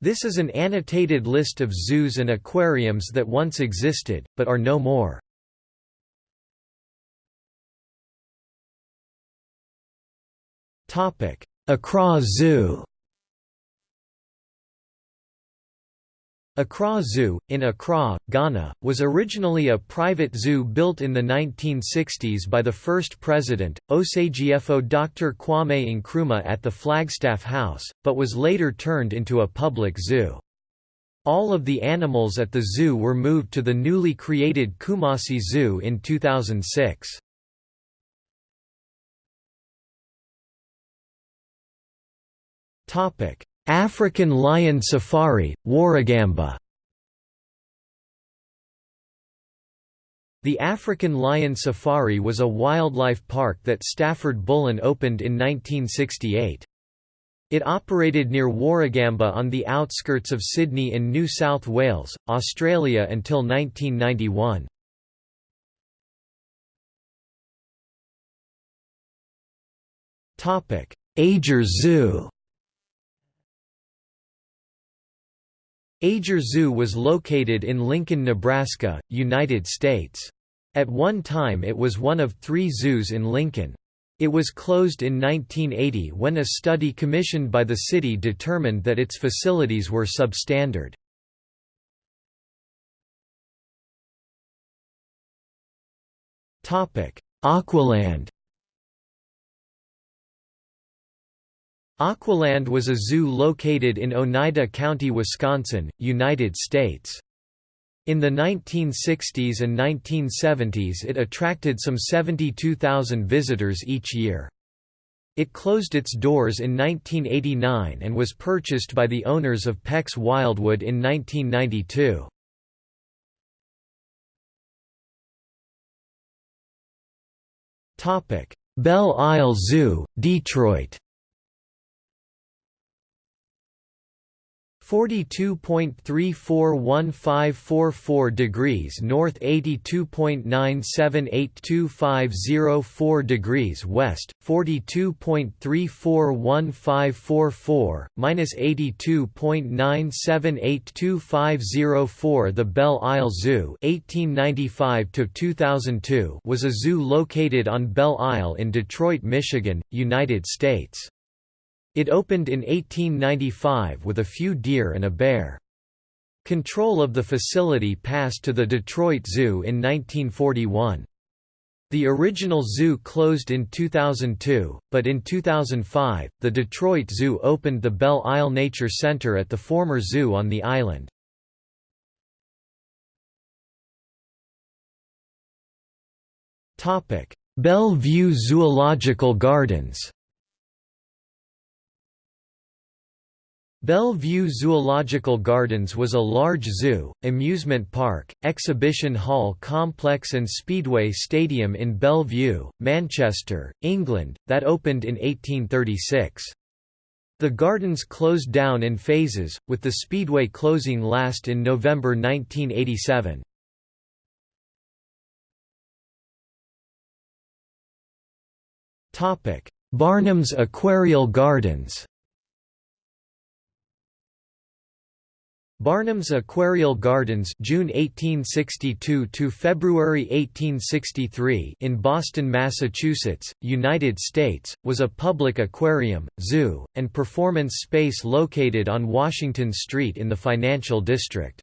This is an annotated list of zoos and aquariums that once existed, but are no more. Accra Zoo Accra Zoo, in Accra, Ghana, was originally a private zoo built in the 1960s by the first president, Osagyefo Dr. Kwame Nkrumah at the Flagstaff House, but was later turned into a public zoo. All of the animals at the zoo were moved to the newly created Kumasi Zoo in 2006. African lion safari, Warragamba The African Lion Safari was a wildlife park that Stafford Bullen opened in 1968. It operated near Warragamba on the outskirts of Sydney in New South Wales, Australia until 1991. Ager Zoo Ager Zoo was located in Lincoln, Nebraska, United States. At one time it was one of three zoos in Lincoln. It was closed in 1980 when a study commissioned by the city determined that its facilities were substandard. Aqualand Aqualand was a zoo located in Oneida County, Wisconsin, United States. In the 1960s and 1970s it attracted some 72,000 visitors each year. It closed its doors in 1989 and was purchased by the owners of Peck's Wildwood in 1992. Belle Isle Zoo, Detroit 42.341544 degrees north 82.978250 degrees west 42.341544 minus 82.978250 The Belle Isle Zoo 1895 to 2002 was a zoo located on Belle Isle in Detroit, Michigan, United States. It opened in 1895 with a few deer and a bear. Control of the facility passed to the Detroit Zoo in 1941. The original zoo closed in 2002, but in 2005, the Detroit Zoo opened the Belle Isle Nature Center at the former zoo on the island. Bellevue Zoological Gardens Bellevue Zoological Gardens was a large zoo, amusement park, exhibition hall complex and speedway stadium in Bellevue, Manchester, England, that opened in 1836. The gardens closed down in phases, with the speedway closing last in November 1987. Barnum's Aquarial Gardens Barnum's Aquarial Gardens June 1862 to February 1863 in Boston, Massachusetts, United States, was a public aquarium, zoo, and performance space located on Washington Street in the financial district.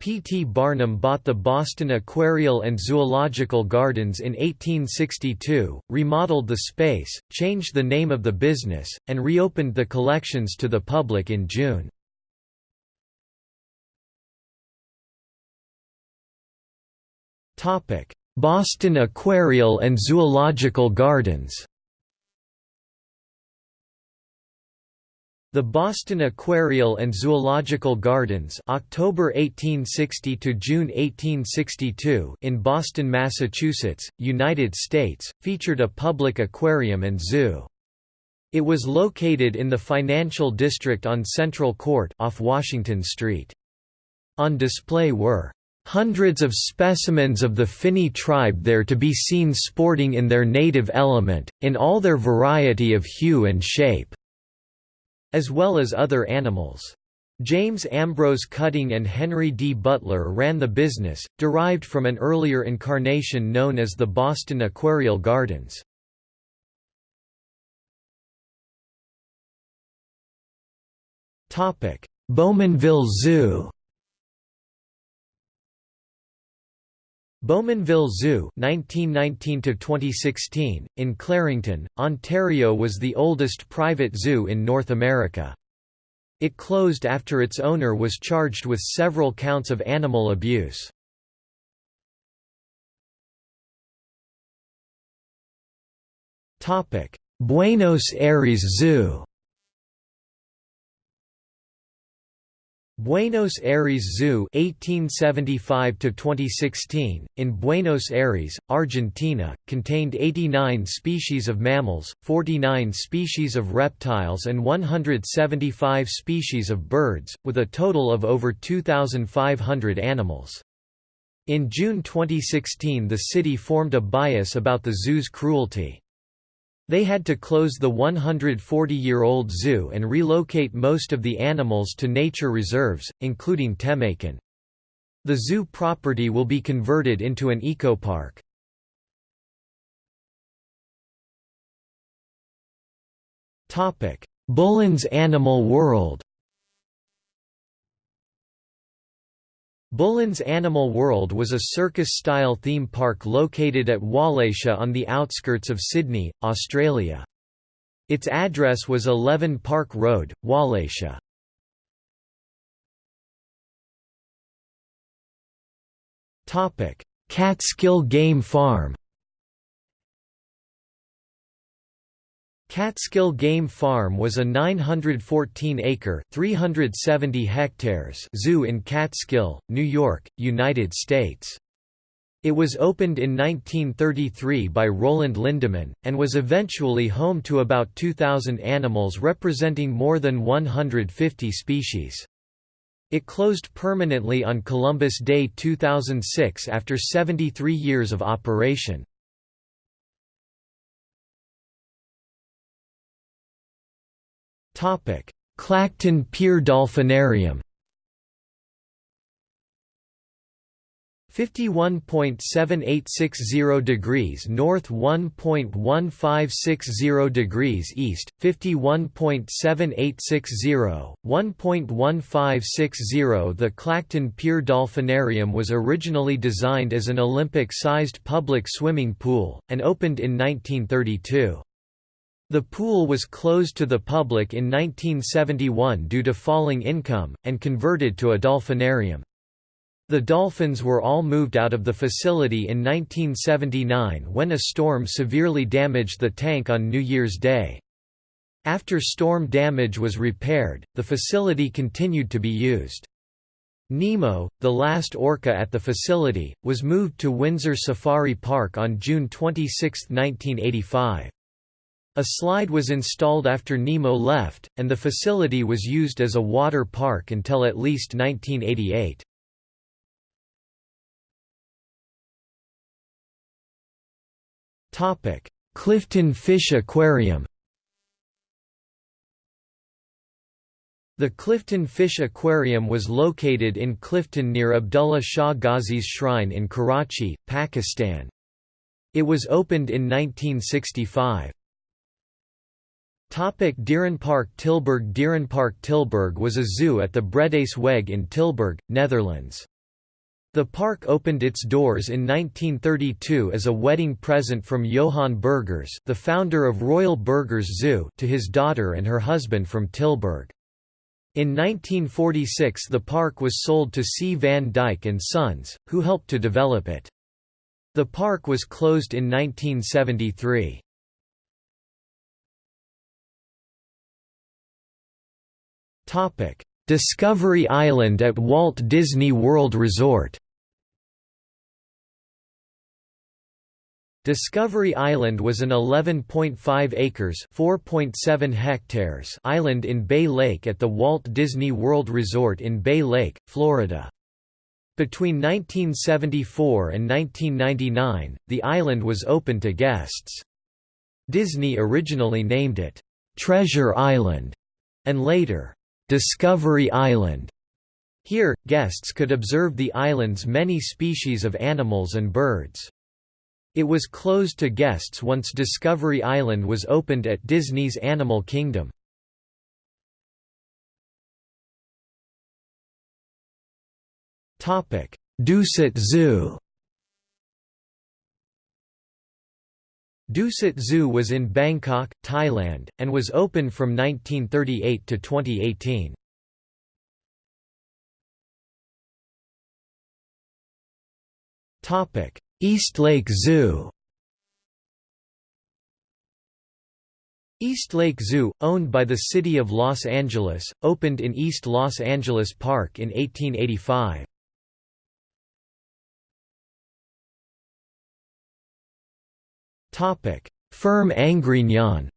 P. T. Barnum bought the Boston Aquarial and Zoological Gardens in 1862, remodeled the space, changed the name of the business, and reopened the collections to the public in June. Boston Aquarial and Zoological Gardens The Boston Aquarial and Zoological Gardens October 1860 to June 1862 in Boston, Massachusetts, United States, featured a public aquarium and zoo. It was located in the financial district on Central Court off Washington Street. On display were Hundreds of specimens of the Finny tribe there to be seen sporting in their native element, in all their variety of hue and shape, as well as other animals. James Ambrose Cutting and Henry D. Butler ran the business, derived from an earlier incarnation known as the Boston Aquarial Gardens. Bowmanville Zoo Bowmanville Zoo 1919 in Clarington, Ontario was the oldest private zoo in North America. It closed after its owner was charged with several counts of animal abuse. Buenos Aires Zoo Buenos Aires Zoo 1875 2016 in Buenos Aires, Argentina, contained 89 species of mammals, 49 species of reptiles and 175 species of birds, with a total of over 2500 animals. In June 2016 the city formed a bias about the zoo's cruelty. They had to close the 140-year-old zoo and relocate most of the animals to nature reserves, including Temaikèn. The zoo property will be converted into an eco-park. Bullen's Animal World Bullen's Animal World was a circus-style theme park located at Wallacia on the outskirts of Sydney, Australia. Its address was 11 Park Road, Wallacia. Catskill Game Farm Catskill Game Farm was a 914-acre (370 hectares) zoo in Catskill, New York, United States. It was opened in 1933 by Roland Lindeman, and was eventually home to about 2,000 animals representing more than 150 species. It closed permanently on Columbus Day 2006 after 73 years of operation. Clacton Pier Dolphinarium. 51.7860 degrees north 1.1560 degrees east 51.7860 1.1560 The Clacton Pier Dolphinarium was originally designed as an Olympic-sized public swimming pool and opened in 1932 the pool was closed to the public in 1971 due to falling income, and converted to a dolphinarium. The dolphins were all moved out of the facility in 1979 when a storm severely damaged the tank on New Year's Day. After storm damage was repaired, the facility continued to be used. Nemo, the last orca at the facility, was moved to Windsor Safari Park on June 26, 1985. A slide was installed after Nemo left, and the facility was used as a water park until at least 1988. Clifton Fish Aquarium The Clifton Fish Aquarium was located in Clifton near Abdullah Shah Ghazi's shrine in Karachi, Pakistan. It was opened in 1965. Topic Dierenpark Tilburg Dierenpark Tilburg was a zoo at the Bredaseweg in Tilburg, Netherlands. The park opened its doors in 1932 as a wedding present from Johan Burgers the founder of Royal Burgers Zoo to his daughter and her husband from Tilburg. In 1946 the park was sold to C. van Dyke and Sons, who helped to develop it. The park was closed in 1973. Discovery Island at Walt Disney World Resort Discovery Island was an 11.5 acres (4.7 hectares) island in Bay Lake at the Walt Disney World Resort in Bay Lake, Florida. Between 1974 and 1999, the island was open to guests. Disney originally named it Treasure Island and later Discovery Island. Here, guests could observe the island's many species of animals and birds. It was closed to guests once Discovery Island was opened at Disney's Animal Kingdom. Dusit Zoo Dusit Zoo was in Bangkok, Thailand, and was open from 1938 to 2018. Topic: Eastlake Zoo Eastlake Zoo, owned by the City of Los Angeles, opened in East Los Angeles Park in 1885. Ferme Angrignon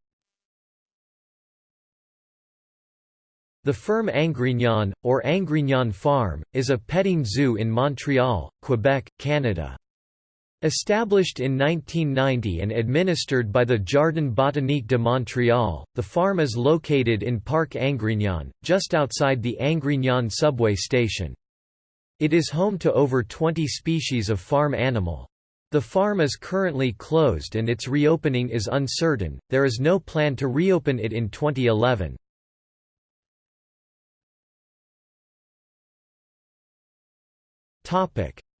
The Ferme Angrignon, or Angrignon Farm, is a petting zoo in Montreal, Quebec, Canada. Established in 1990 and administered by the Jardin botanique de Montréal, the farm is located in Parc Angrignon, just outside the Angrignon subway station. It is home to over 20 species of farm animal. The farm is currently closed and its reopening is uncertain, there is no plan to reopen it in 2011.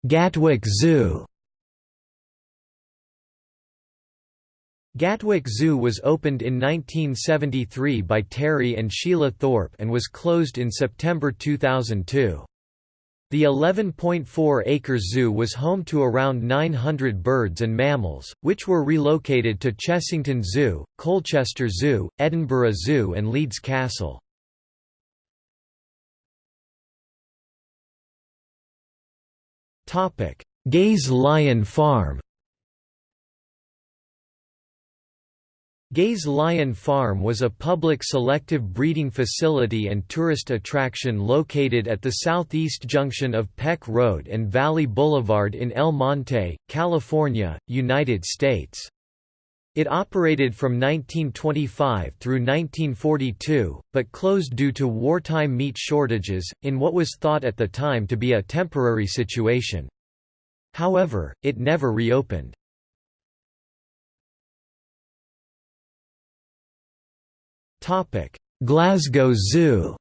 Gatwick Zoo Gatwick Zoo was opened in 1973 by Terry and Sheila Thorpe and was closed in September 2002. The 11.4-acre zoo was home to around 900 birds and mammals, which were relocated to Chessington Zoo, Colchester Zoo, Edinburgh Zoo and Leeds Castle. Gay's Lion Farm Gay's Lion Farm was a public selective breeding facility and tourist attraction located at the southeast junction of Peck Road and Valley Boulevard in El Monte, California, United States. It operated from 1925 through 1942, but closed due to wartime meat shortages, in what was thought at the time to be a temporary situation. However, it never reopened. Glasgow Zoo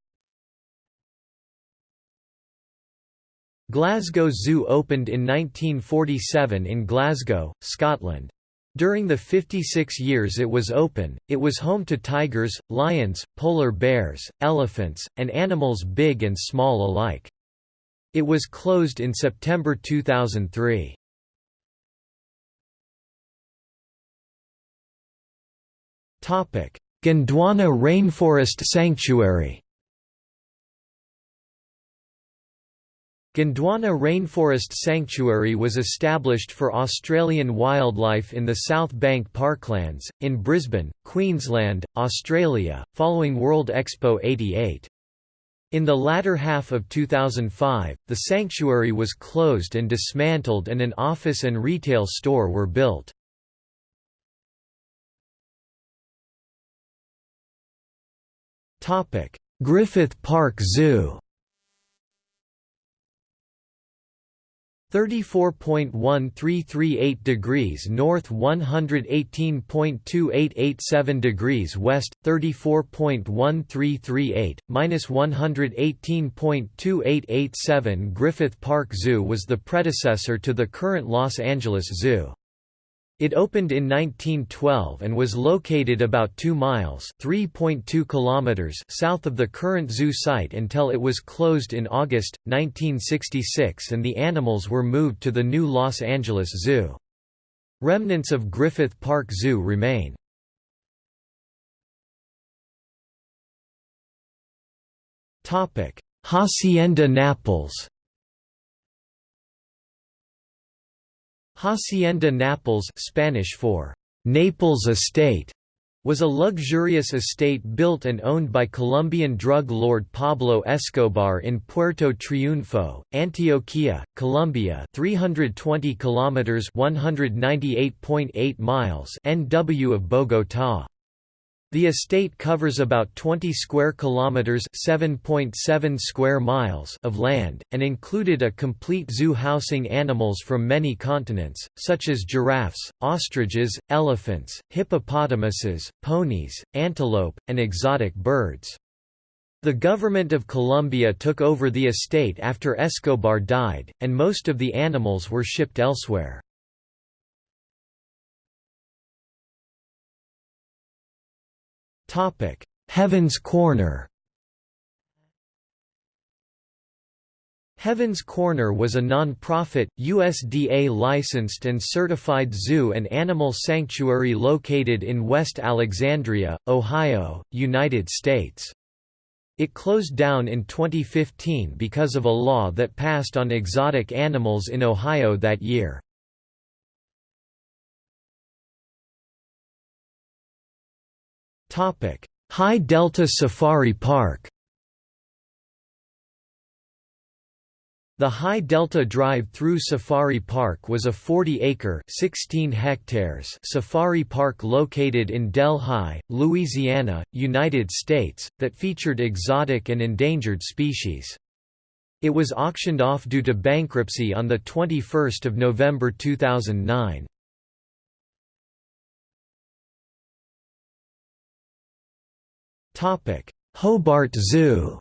Glasgow Zoo opened in 1947 in Glasgow, Scotland. During the 56 years it was open, it was home to tigers, lions, polar bears, elephants, and animals big and small alike. It was closed in September 2003. Topic: Gondwana Rainforest Sanctuary Gondwana Rainforest Sanctuary was established for Australian wildlife in the South Bank Parklands, in Brisbane, Queensland, Australia, following World Expo 88. In the latter half of 2005, the sanctuary was closed and dismantled and an office and retail store were built. Topic: Griffith Park Zoo. 34.1338 degrees north 118.2887 degrees west 34.1338 minus 118.2887 Griffith Park Zoo was the predecessor to the current Los Angeles Zoo it opened in 1912 and was located about 2 miles (3.2 kilometers) south of the current zoo site until it was closed in August 1966 and the animals were moved to the new Los Angeles Zoo. Remnants of Griffith Park Zoo remain. Topic: Hacienda Nápoles Hacienda Nápoles Spanish for Naples Estate was a luxurious estate built and owned by Colombian drug lord Pablo Escobar in Puerto Triunfo, Antioquia, Colombia, 320 kilometers, 198.8 miles NW of Bogotá. The estate covers about 20 square kilometers, 7.7 square miles of land and included a complete zoo housing animals from many continents such as giraffes, ostriches, elephants, hippopotamuses, ponies, antelope, and exotic birds. The government of Colombia took over the estate after Escobar died, and most of the animals were shipped elsewhere. Heaven's Corner Heaven's Corner was a non-profit, USDA-licensed and certified zoo and animal sanctuary located in West Alexandria, Ohio, United States. It closed down in 2015 because of a law that passed on exotic animals in Ohio that year. High Delta Safari Park The High Delta Drive-Through Safari Park was a 40-acre (16 hectares) safari park located in Delhi, Louisiana, United States, that featured exotic and endangered species. It was auctioned off due to bankruptcy on 21 November 2009. Hobart Zoo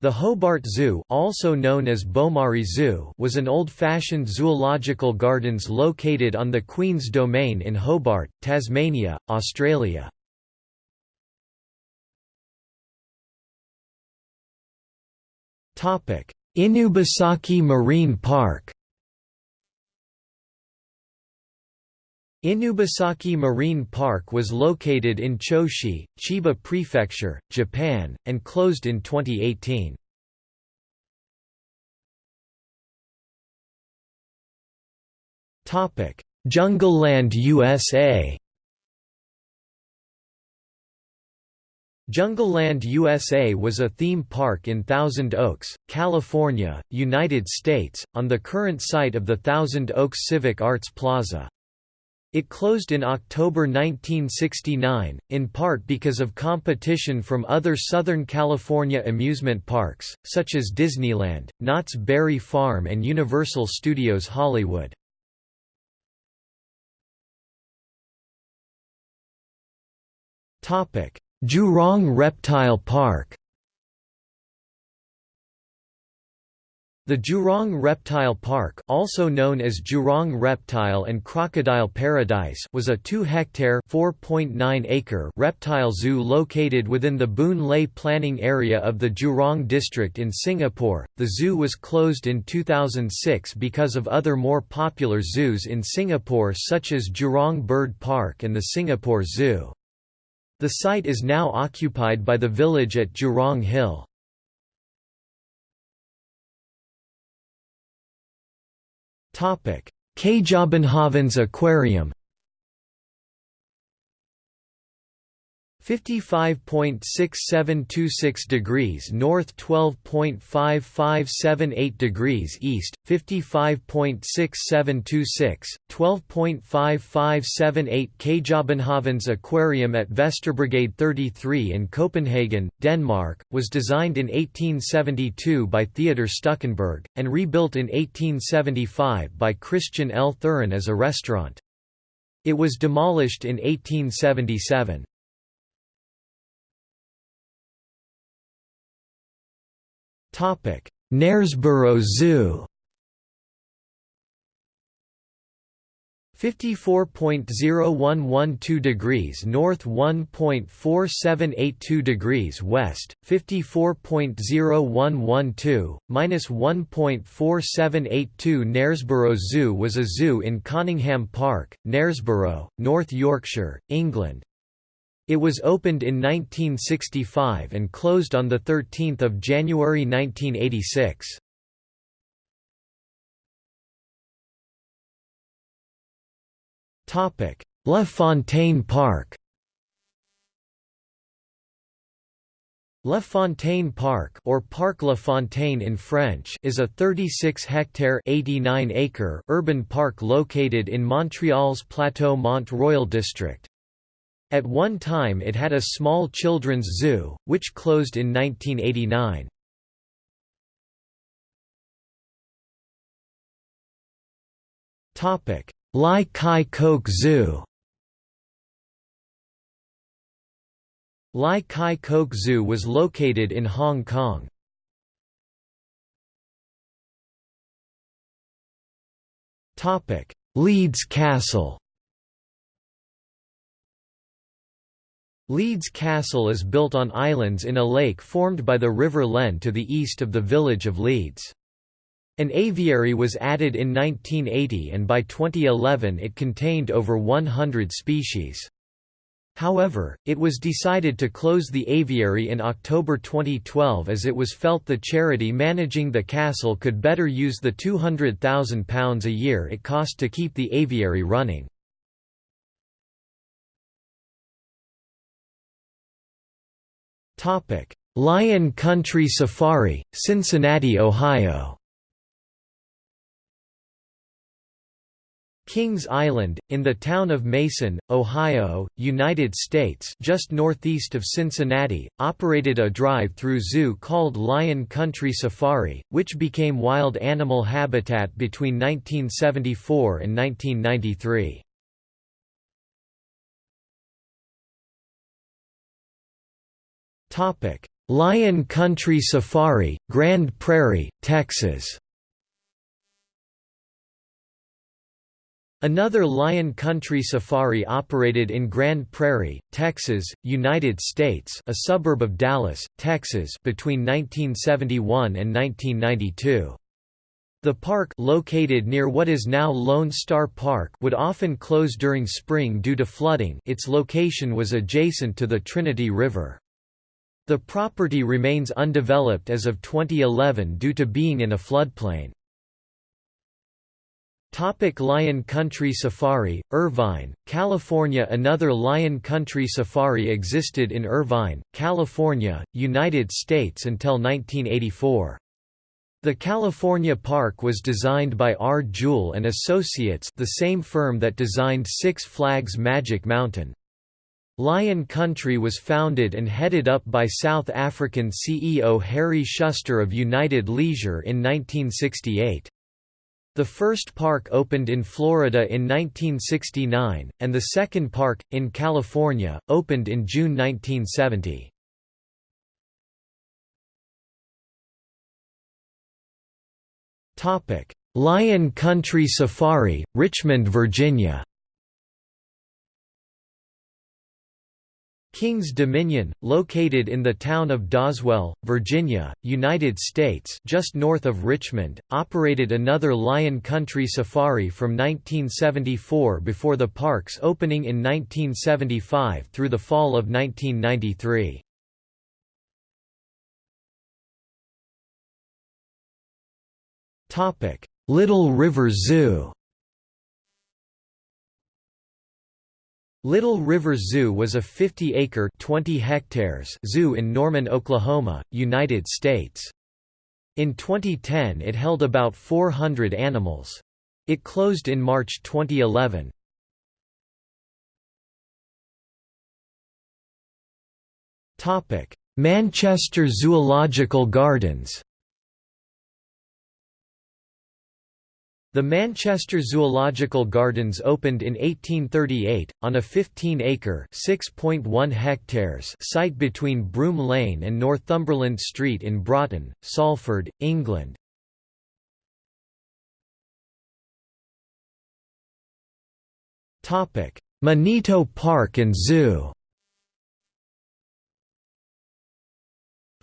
The Hobart Zoo also known as Beaumaris Zoo was an old-fashioned zoological gardens located on the Queen's Domain in Hobart, Tasmania, Australia. Topic: Inubasaki Marine Park Inubasaki Marine Park was located in Choshi, Chiba Prefecture, Japan, and closed in 2018. Topic: Jungleland USA Jungleland USA was a theme park in Thousand Oaks, California, United States, on the current site of the Thousand Oaks Civic Arts Plaza. It closed in October 1969, in part because of competition from other Southern California amusement parks, such as Disneyland, Knott's Berry Farm and Universal Studios Hollywood. Jurong Reptile Park The Jurong Reptile Park also known as Jurong Reptile and Crocodile Paradise was a 2-hectare (4.9-acre) reptile zoo located within the Boon Lay planning area of the Jurong district in Singapore. The zoo was closed in 2006 because of other more popular zoos in Singapore such as Jurong Bird Park and the Singapore Zoo. The site is now occupied by the village at Jurong Hill. Kjøbenhavns Aquarium 55.6726 degrees north 12.5578 degrees east 55.6726 12.5578 Kjøbenhavns Aquarium at Vesterbrogade 33 in Copenhagen Denmark was designed in 1872 by Theodor Stuckenberg and rebuilt in 1875 by Christian L. Thurin as a restaurant. It was demolished in 1877 Knaresborough Zoo. 54.0112 degrees north 1.4782 degrees west 54.0112 minus 1.4782 Knaresborough Zoo was a zoo in Conyngham Park Knaresborough North Yorkshire England it was opened in 1965 and closed on 13 January 1986. La Fontaine Park La Fontaine Park or Parc La Fontaine in French is a 36-hectare (89-acre) urban park located in Montreal's Plateau Mont Royal district. At one time it had a small children's zoo, which closed in 1989. Lai Chi Kok Zoo Lai Chi Kok Zoo was located in Hong Kong. Leeds Castle Leeds Castle is built on islands in a lake formed by the River Len to the east of the village of Leeds. An aviary was added in 1980 and by 2011 it contained over 100 species. However, it was decided to close the aviary in October 2012 as it was felt the charity managing the castle could better use the £200,000 a year it cost to keep the aviary running. Lion Country Safari, Cincinnati, Ohio Kings Island, in the town of Mason, Ohio, United States just northeast of Cincinnati, operated a drive-through zoo called Lion Country Safari, which became wild animal habitat between 1974 and 1993. Lion Country Safari, Grand Prairie, Texas Another Lion Country Safari operated in Grand Prairie, Texas, United States a suburb of Dallas, Texas between 1971 and 1992. The park located near what is now Lone Star Park would often close during spring due to flooding its location was adjacent to the Trinity River. The property remains undeveloped as of 2011 due to being in a floodplain. Topic Lion Country Safari, Irvine, California Another Lion Country Safari existed in Irvine, California, United States until 1984. The California Park was designed by R. Jewell and Associates the same firm that designed Six Flags Magic Mountain. Lion Country was founded and headed up by South African CEO Harry Schuster of United Leisure in 1968. The first park opened in Florida in 1969, and the second park, in California, opened in June 1970. Lion Country Safari, Richmond, Virginia Kings Dominion, located in the town of Doswell, Virginia, United States just north of Richmond, operated another Lion Country Safari from 1974 before the park's opening in 1975 through the fall of 1993. Little River Zoo Little River Zoo was a 50-acre (20 hectares) zoo in Norman, Oklahoma, United States. In 2010 it held about 400 animals. It closed in March 2011. Manchester Zoological Gardens The Manchester Zoological Gardens opened in 1838, on a 15-acre site between Broom Lane and Northumberland Street in Broughton, Salford, England. Manito Park and Zoo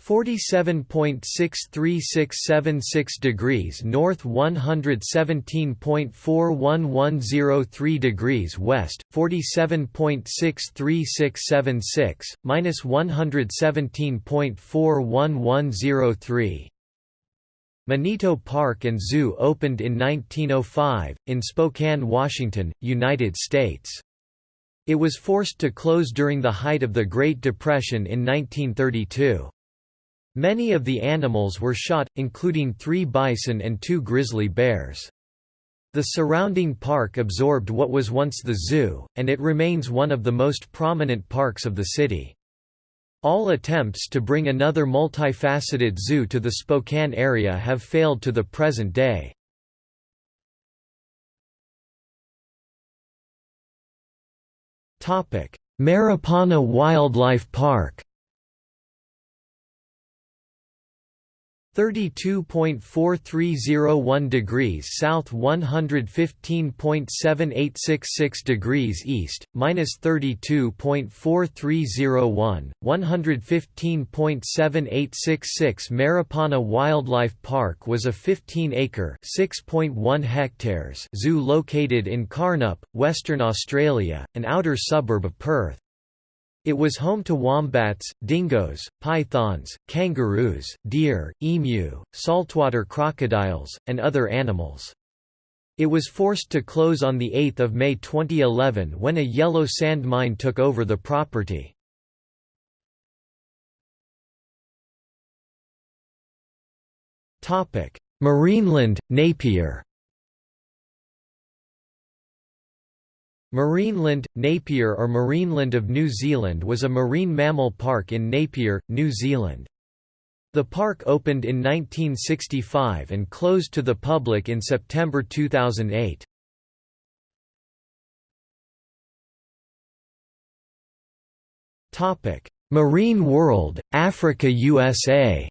47.63676 degrees north 117.41103 degrees west 47.63676 minus 117.41103 Manito Park and Zoo opened in 1905 in Spokane, Washington, United States. It was forced to close during the height of the Great Depression in 1932. Many of the animals were shot, including three bison and two grizzly bears. The surrounding park absorbed what was once the zoo, and it remains one of the most prominent parks of the city. All attempts to bring another multifaceted zoo to the Spokane area have failed to the present day. Marapana Wildlife Park 32.4301 degrees south 115.7866 degrees east, minus 32.4301, 115.7866 Marapana Wildlife Park was a 15-acre (6.1 hectares) zoo located in Karnup, Western Australia, an outer suburb of Perth. It was home to wombats, dingoes, pythons, kangaroos, deer, emu, saltwater crocodiles, and other animals. It was forced to close on 8 May 2011 when a yellow sand mine took over the property. Marineland, Napier Marineland, Napier or Marineland of New Zealand was a marine mammal park in Napier, New Zealand. The park opened in 1965 and closed to the public in September 2008. Marine World, Africa USA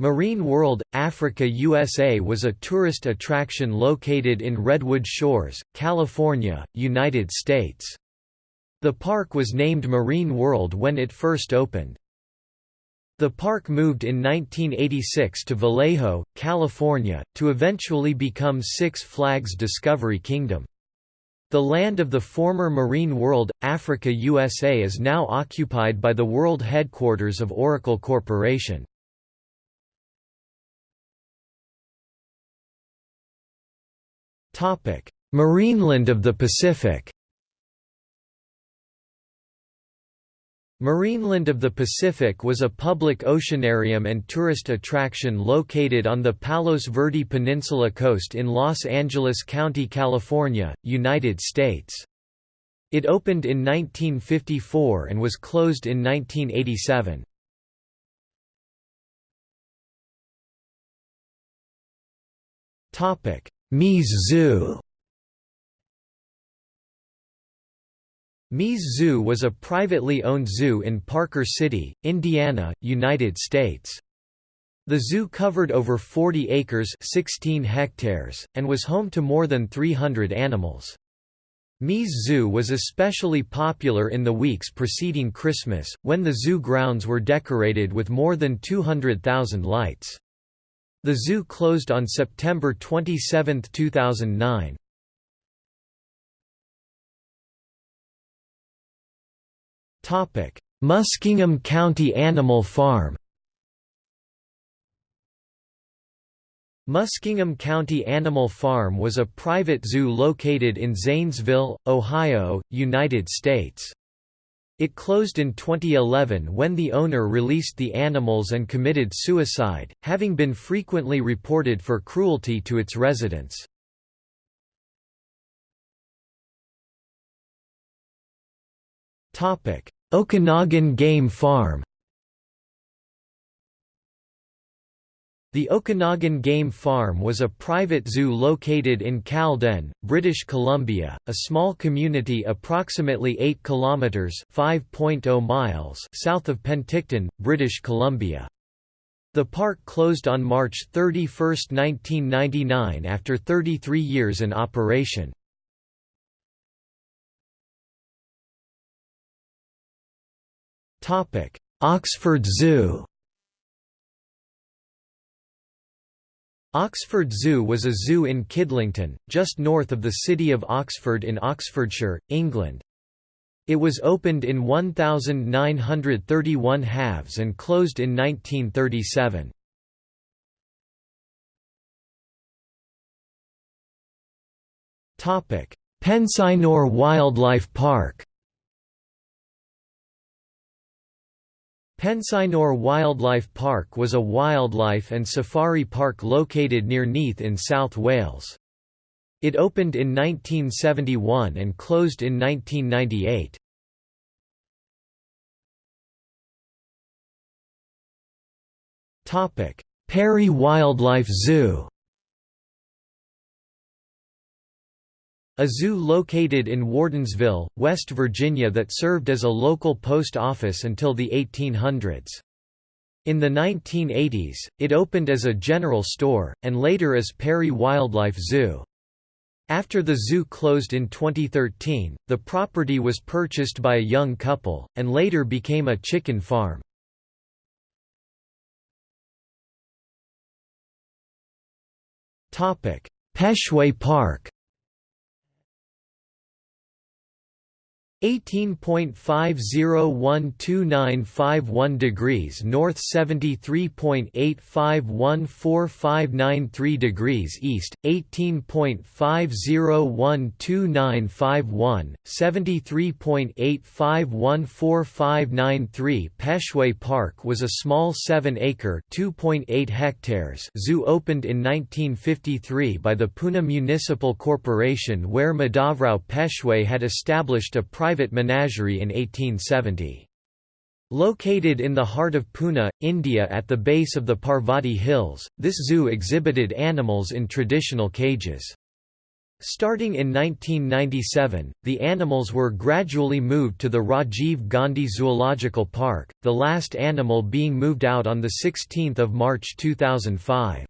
Marine World, Africa USA was a tourist attraction located in Redwood Shores, California, United States. The park was named Marine World when it first opened. The park moved in 1986 to Vallejo, California, to eventually become Six Flags Discovery Kingdom. The land of the former Marine World, Africa USA is now occupied by the world headquarters of Oracle Corporation. Marineland of the Pacific Marineland of the Pacific was a public oceanarium and tourist attraction located on the Palos Verde Peninsula coast in Los Angeles County, California, United States. It opened in 1954 and was closed in 1987. Zoo Mies Zoo was a privately owned zoo in Parker City, Indiana, United States. The zoo covered over 40 acres 16 hectares, and was home to more than 300 animals. Mies Zoo was especially popular in the weeks preceding Christmas, when the zoo grounds were decorated with more than 200,000 lights. The zoo closed on September 27, 2009. Muskingum County Animal Farm Muskingum County Animal Farm was a private zoo located in Zanesville, Ohio, United States. It closed in 2011 when the owner released the animals and committed suicide, having been frequently reported for cruelty to its residents. Okanagan Game Farm The Okanagan Game Farm was a private zoo located in Kaleden, British Columbia, a small community approximately 8 kilometers (5.0 miles) south of Penticton, British Columbia. The park closed on March 31, 1999 after 33 years in operation. Oxford Zoo Oxford Zoo was a zoo in Kidlington, just north of the city of Oxford in Oxfordshire, England. It was opened in 1931 halves and closed in 1937. Penscynor Wildlife Park Penscynor Wildlife Park was a wildlife and safari park located near Neath in South Wales. It opened in 1971 and closed in 1998. Perry Wildlife Zoo A zoo located in Wardensville, West Virginia that served as a local post office until the 1800s. In the 1980s, it opened as a general store, and later as Perry Wildlife Zoo. After the zoo closed in 2013, the property was purchased by a young couple, and later became a chicken farm. Peshwe Park 18.501291 degrees north 73.85145593 degrees east 18.501291 73.85145593 Peshwe Park was a small 7-acre (2.8 hectares) zoo opened in 1953 by the Pune Municipal Corporation where Madhavrao Peshway had established a private private menagerie in 1870. Located in the heart of Pune, India at the base of the Parvati Hills, this zoo exhibited animals in traditional cages. Starting in 1997, the animals were gradually moved to the Rajiv Gandhi Zoological Park, the last animal being moved out on 16 March 2005.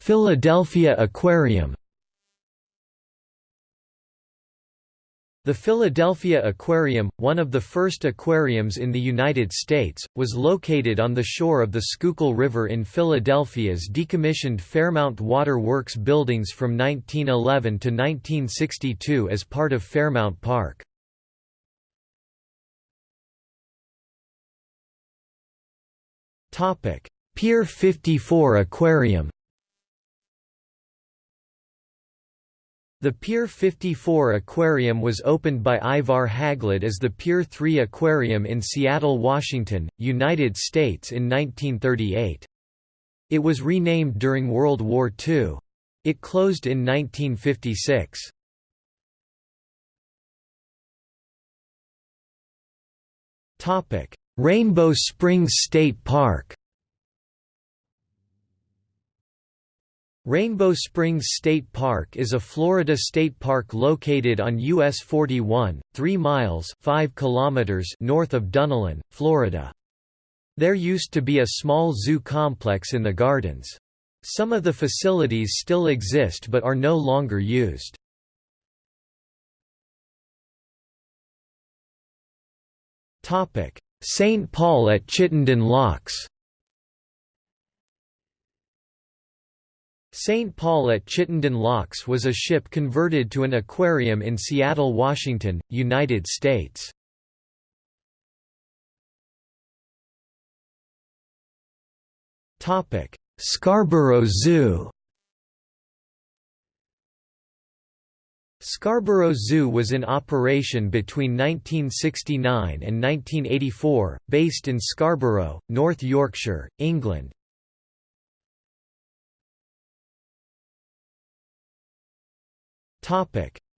Philadelphia Aquarium The Philadelphia Aquarium, one of the first aquariums in the United States, was located on the shore of the Schuylkill River in Philadelphia's decommissioned Fairmount Water Works buildings from 1911 to 1962 as part of Fairmount Park. Pier 54 Aquarium The Pier 54 Aquarium was opened by Ivar Haglund as the Pier 3 Aquarium in Seattle, Washington, United States in 1938. It was renamed during World War II. It closed in 1956. Rainbow Springs State Park Rainbow Springs State Park is a Florida state park located on US 41, 3 miles 5 kilometers north of Dunnellon, Florida. There used to be a small zoo complex in the gardens. Some of the facilities still exist but are no longer used. St. Paul at Chittenden Locks St. Paul at Chittenden Locks was a ship converted to an aquarium in Seattle, Washington, United States. Scarborough Zoo Scarborough Zoo was in operation between 1969 and 1984, based in Scarborough, North Yorkshire, England.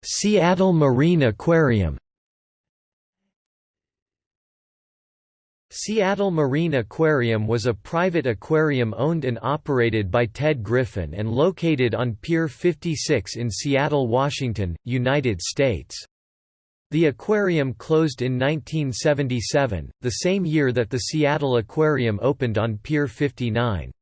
Seattle Marine Aquarium Seattle Marine Aquarium was a private aquarium owned and operated by Ted Griffin and located on Pier 56 in Seattle, Washington, United States. The aquarium closed in 1977, the same year that the Seattle Aquarium opened on Pier 59.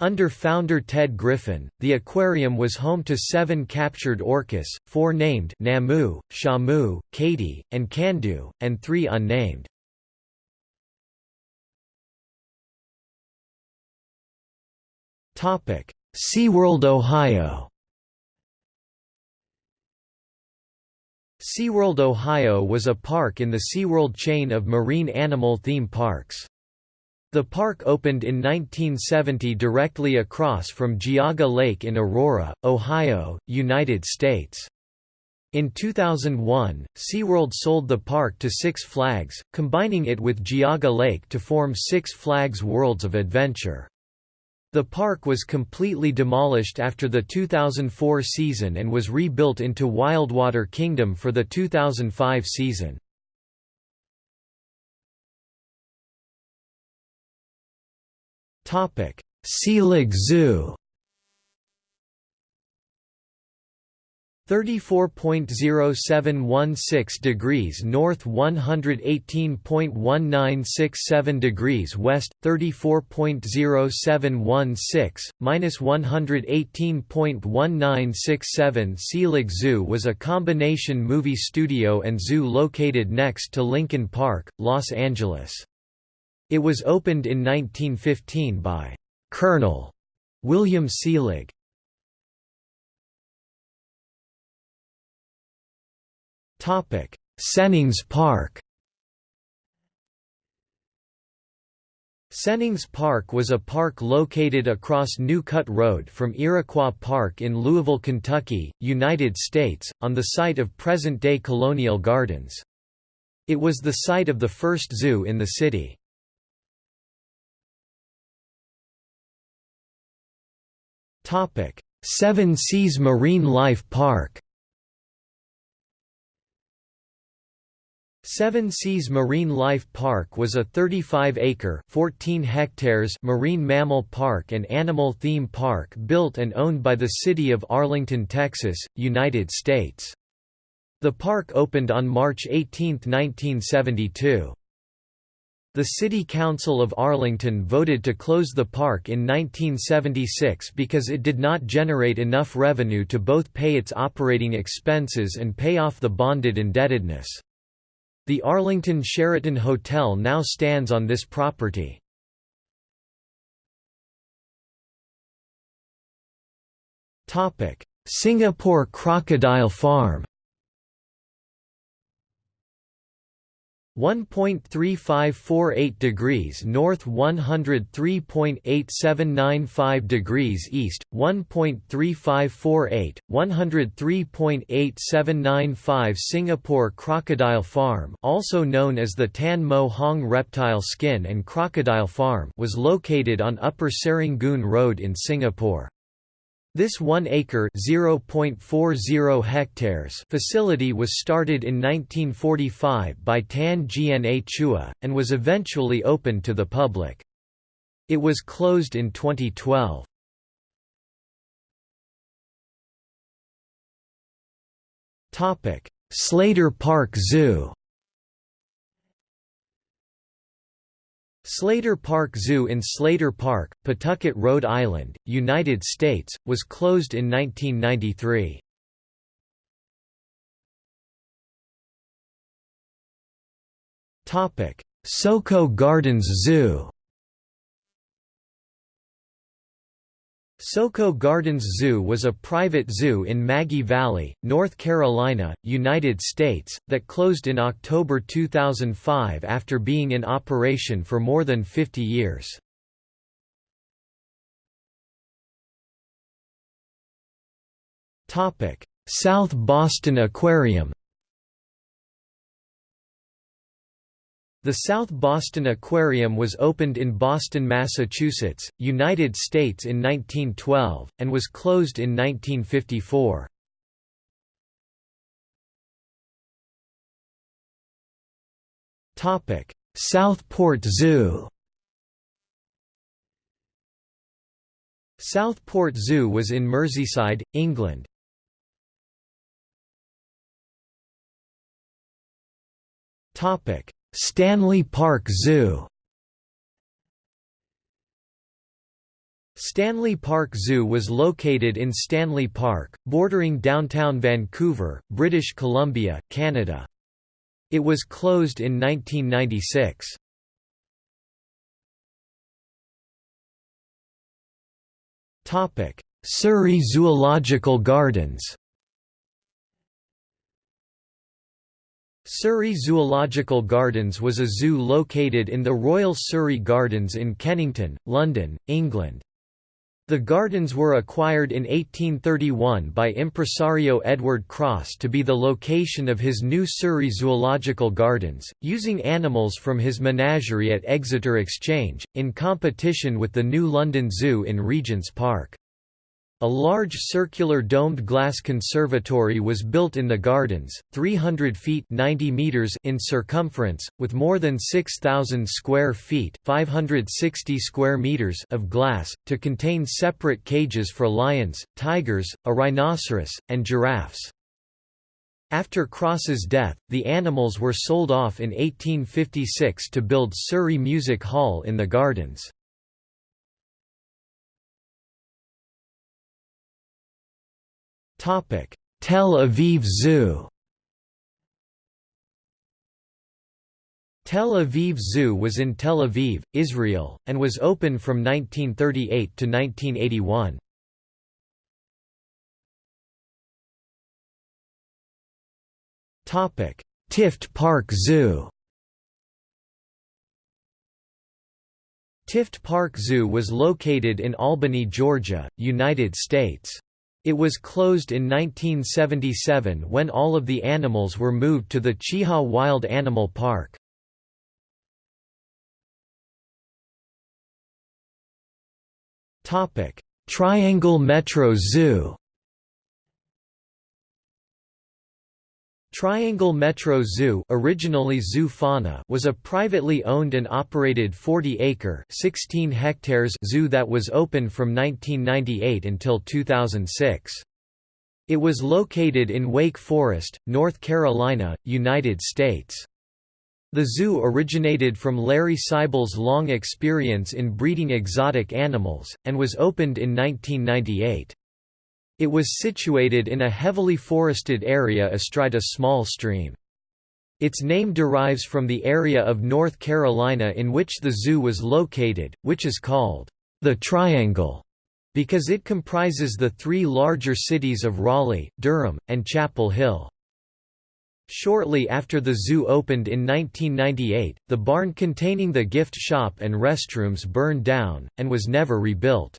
Under founder Ted Griffin, the aquarium was home to seven captured orcas, four named Namu, Shamu, Katie, and Kandu, and three unnamed. SeaWorld Ohio SeaWorld Ohio was a park in the SeaWorld chain of marine animal theme parks. The park opened in 1970 directly across from Geauga Lake in Aurora, Ohio, United States. In 2001, SeaWorld sold the park to Six Flags, combining it with Geauga Lake to form Six Flags Worlds of Adventure. The park was completely demolished after the 2004 season and was rebuilt into Wildwater Kingdom for the 2005 season. Selig Zoo. 34.0716 degrees north 118.1967 degrees west 34.0716 minus 118.1967 Selig Zoo was a combination movie studio and zoo located next to Lincoln Park, Los Angeles. It was opened in 1915 by Colonel William Selig. Sennings Park Sennings Park was a park located across New Cut Road from Iroquois Park in Louisville, Kentucky, United States, on the site of present-day Colonial Gardens. It was the site of the first zoo in the city. Seven Seas Marine Life Park Seven Seas Marine Life Park was a 35-acre (14 hectares) marine mammal park and animal theme park built and owned by the city of Arlington, Texas, United States. The park opened on March 18, 1972. The City Council of Arlington voted to close the park in 1976 because it did not generate enough revenue to both pay its operating expenses and pay off the bonded indebtedness. The Arlington Sheraton Hotel now stands on this property. Singapore Crocodile Farm 1.3548 degrees north 103.8795 degrees east 1.3548 103.8795 Singapore Crocodile Farm also known as the Tan Mo Hong Reptile Skin and Crocodile Farm was located on Upper Serangoon Road in Singapore this 1-acre (0.40 hectares) facility was started in 1945 by Tan Gna Chua, and was eventually opened to the public. It was closed in 2012. Slater Park Zoo Slater Park Zoo in Slater Park, Pawtucket, Rhode Island, United States, was closed in 1993. Soco Gardens Zoo Soco Gardens Zoo was a private zoo in Maggie Valley, North Carolina, United States, that closed in October 2005 after being in operation for more than 50 years. South Boston Aquarium The South Boston Aquarium was opened in Boston, Massachusetts, United States in 1912, and was closed in 1954. Southport Zoo Southport Zoo was in Merseyside, England. Topic: Stanley Park Zoo Stanley Park Zoo was located in Stanley Park, bordering downtown Vancouver, British Columbia, Canada. It was closed in 1996. Surrey Zoological Gardens Surrey Zoological Gardens was a zoo located in the Royal Surrey Gardens in Kennington, London, England. The gardens were acquired in 1831 by impresario Edward Cross to be the location of his new Surrey Zoological Gardens, using animals from his menagerie at Exeter Exchange, in competition with the new London Zoo in Regent's Park. A large circular domed glass conservatory was built in the gardens, 300 feet 90 meters in circumference, with more than 6,000 square feet 560 square meters of glass, to contain separate cages for lions, tigers, a rhinoceros, and giraffes. After Cross's death, the animals were sold off in 1856 to build Surrey Music Hall in the gardens. Tel Aviv Zoo Tel Aviv Zoo was in Tel Aviv, Israel, and was open from 1938 to 1981. Topic: Tift Park Zoo Tift Park Zoo was located in Albany, Georgia, United States. It was closed in 1977 when all of the animals were moved to the Chehaw Wild Animal Park. Triangle Metro Zoo Triangle Metro Zoo originally Zoo Fauna was a privately owned and operated 40-acre zoo that was open from 1998 until 2006. It was located in Wake Forest, North Carolina, United States. The zoo originated from Larry Seibel's long experience in breeding exotic animals, and was opened in 1998. It was situated in a heavily forested area astride a small stream. Its name derives from the area of North Carolina in which the zoo was located, which is called the Triangle, because it comprises the three larger cities of Raleigh, Durham, and Chapel Hill. Shortly after the zoo opened in 1998, the barn containing the gift shop and restrooms burned down, and was never rebuilt.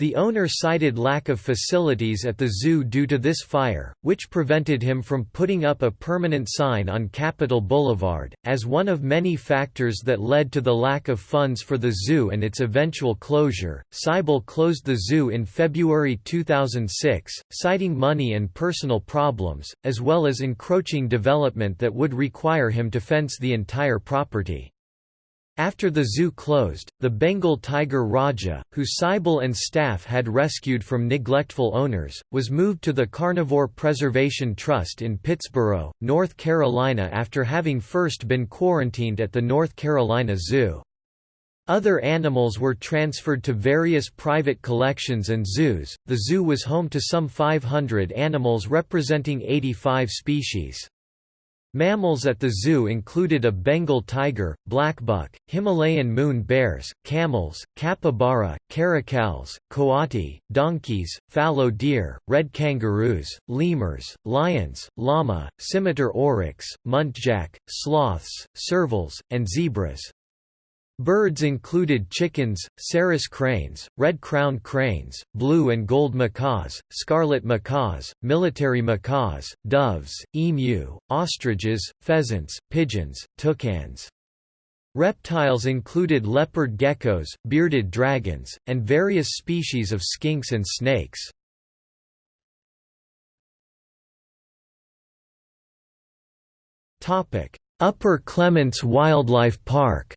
The owner cited lack of facilities at the zoo due to this fire, which prevented him from putting up a permanent sign on Capitol Boulevard. As one of many factors that led to the lack of funds for the zoo and its eventual closure, Seibel closed the zoo in February 2006, citing money and personal problems, as well as encroaching development that would require him to fence the entire property. After the zoo closed, the Bengal tiger Raja, who Seibel and staff had rescued from neglectful owners, was moved to the Carnivore Preservation Trust in Pittsboro, North Carolina after having first been quarantined at the North Carolina Zoo. Other animals were transferred to various private collections and zoos. The zoo was home to some 500 animals representing 85 species. Mammals at the zoo included a Bengal tiger, blackbuck, Himalayan moon bears, camels, capybara, caracals, coati, donkeys, fallow deer, red kangaroos, lemurs, lions, llama, scimitar oryx, muntjac, sloths, servals, and zebras. Birds included chickens, sarus cranes, red-crowned cranes, blue and gold macaws, scarlet macaws, military macaws, doves, emu, ostriches, pheasants, pigeons, toucans. Reptiles included leopard geckos, bearded dragons, and various species of skinks and snakes. Upper Clements Wildlife Park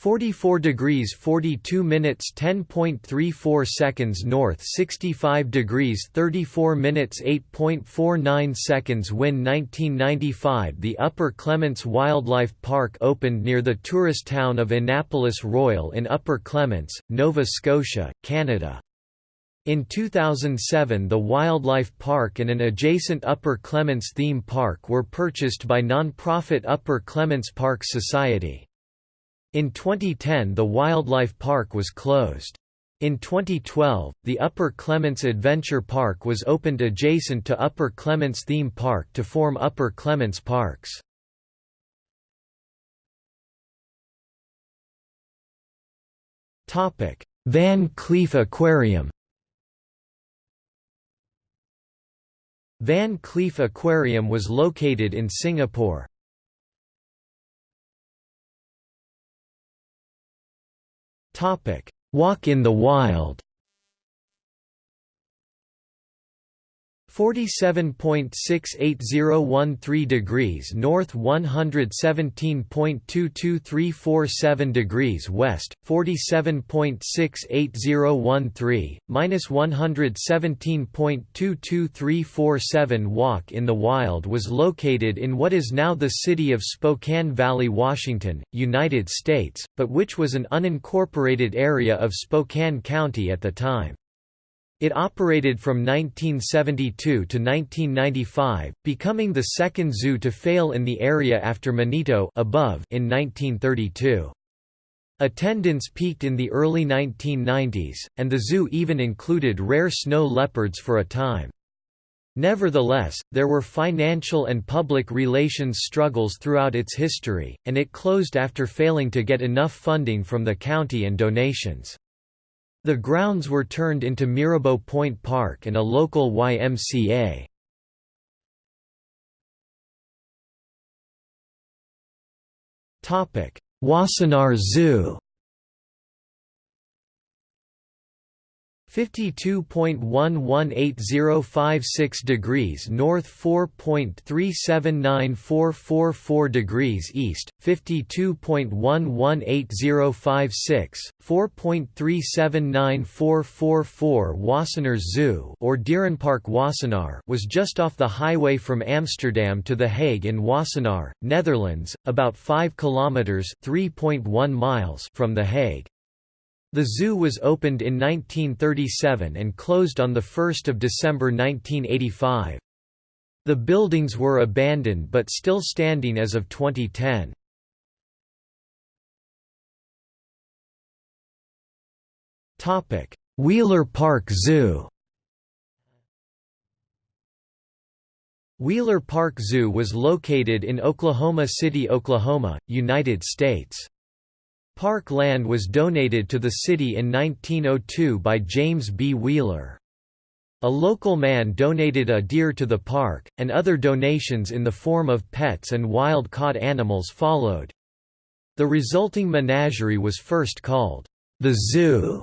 44 degrees 42 minutes 10.34 seconds north 65 degrees 34 minutes 8.49 seconds When 1995 The Upper Clements Wildlife Park opened near the tourist town of Annapolis Royal in Upper Clements, Nova Scotia, Canada. In 2007 the Wildlife Park and an adjacent Upper Clements theme park were purchased by non-profit Upper Clements Park Society. In 2010 the wildlife park was closed. In 2012, the Upper Clements Adventure Park was opened adjacent to Upper Clements Theme Park to form Upper Clements Parks. Van Kleef Aquarium Van Kleef Aquarium was located in Singapore. Walk in the Wild 47.68013 degrees north 117.22347 degrees west 47.68013 minus 117.22347 Walk in the Wild was located in what is now the city of Spokane Valley Washington United States but which was an unincorporated area of Spokane County at the time it operated from 1972 to 1995, becoming the second zoo to fail in the area after Manito above in 1932. Attendance peaked in the early 1990s, and the zoo even included rare snow leopards for a time. Nevertheless, there were financial and public relations struggles throughout its history, and it closed after failing to get enough funding from the county and donations. The grounds were turned into Mirabeau Point Park and a local YMCA. Wassenaar Zoo 52.118056 degrees north 4.379444 degrees east 52.118056 4.379444 Wassenaar Zoo or Dierenpark Wassenaar was just off the highway from Amsterdam to The Hague in Wassenaar, Netherlands, about 5 kilometers 3.1 miles from The Hague. The zoo was opened in 1937 and closed on 1 December 1985. The buildings were abandoned but still standing as of 2010. Wheeler Park Zoo Wheeler Park Zoo was located in Oklahoma City, Oklahoma, United States. Park land was donated to the city in 1902 by James B. Wheeler. A local man donated a deer to the park, and other donations in the form of pets and wild-caught animals followed. The resulting menagerie was first called, "...the Zoo",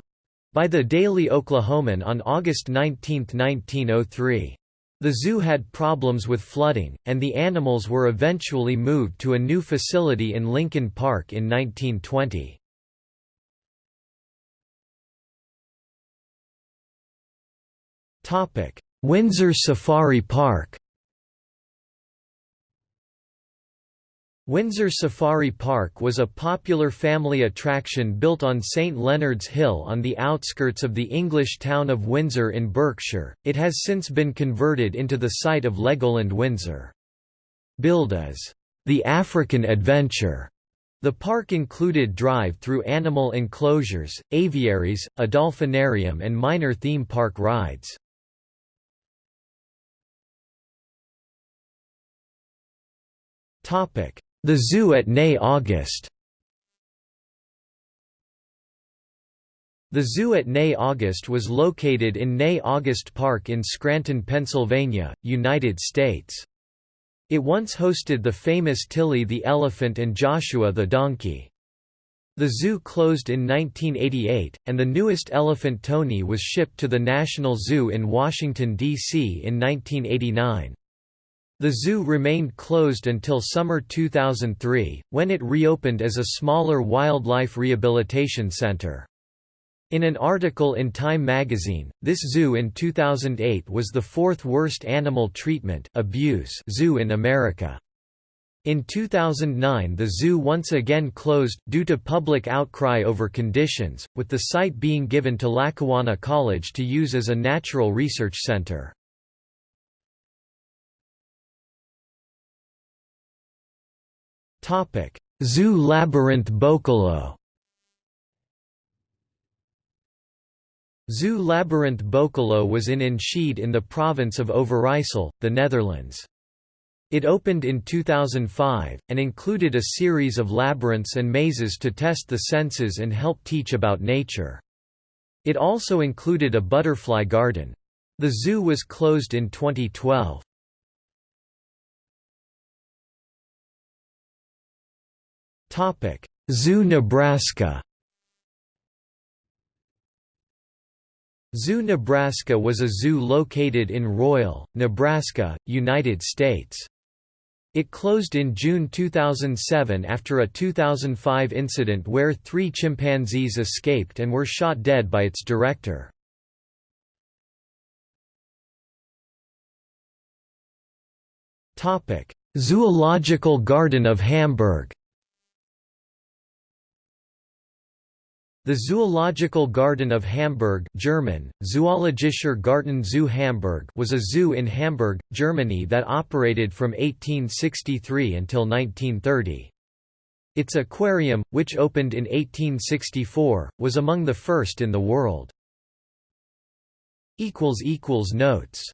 by the Daily Oklahoman on August 19, 1903. The zoo had problems with flooding, and the animals were eventually moved to a new facility in Lincoln Park in 1920. Windsor Safari Park Windsor Safari Park was a popular family attraction built on St Leonard's Hill on the outskirts of the English town of Windsor in Berkshire. It has since been converted into the site of Legoland Windsor. Billed as the African Adventure, the park included drive-through animal enclosures, aviaries, a dolphinarium and minor theme park rides. Topic the Zoo at Nay August The zoo at Nay August was located in Nay August Park in Scranton, Pennsylvania, United States. It once hosted the famous Tilly the elephant and Joshua the donkey. The zoo closed in 1988, and the newest elephant Tony was shipped to the National Zoo in Washington, D.C. in 1989. The zoo remained closed until summer 2003, when it reopened as a smaller wildlife rehabilitation center. In an article in Time magazine, this zoo in 2008 was the fourth worst animal treatment abuse zoo in America. In 2009 the zoo once again closed, due to public outcry over conditions, with the site being given to Lackawanna College to use as a natural research center. Zoo Labyrinth Boekelo Zoo Labyrinth Boekelo was in Enschede in the province of Overijssel, the Netherlands. It opened in 2005, and included a series of labyrinths and mazes to test the senses and help teach about nature. It also included a butterfly garden. The zoo was closed in 2012. Zoo Nebraska Zoo Nebraska was a zoo located in Royal, Nebraska, United States. It closed in June 2007 after a 2005 incident where three chimpanzees escaped and were shot dead by its director. Zoological Garden of Hamburg The Zoological Garden of Hamburg German, Zoologischer Garten zu Hamburg was a zoo in Hamburg, Germany that operated from 1863 until 1930. Its aquarium, which opened in 1864, was among the first in the world. Notes